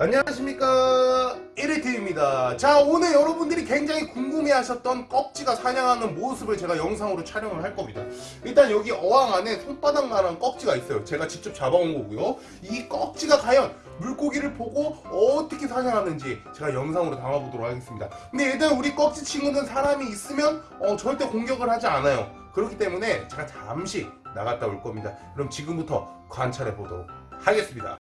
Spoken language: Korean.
안녕하십니까. 1위팀입니다. 자 오늘 여러분들이 굉장히 궁금해하셨던 꺽지가 사냥하는 모습을 제가 영상으로 촬영을 할 겁니다. 일단 여기 어항 안에 손바닥만한 꺽지가 있어요. 제가 직접 잡아온 거고요. 이 꺽지가 과연 물고기를 보고 어떻게 사냥하는지 제가 영상으로 담아보도록 하겠습니다. 근데 일단 우리 꺽지 친구는 사람이 있으면 어, 절대 공격을 하지 않아요. 그렇기 때문에 제가 잠시 나갔다 올 겁니다. 그럼 지금부터 관찰해 보도록 하겠습니다.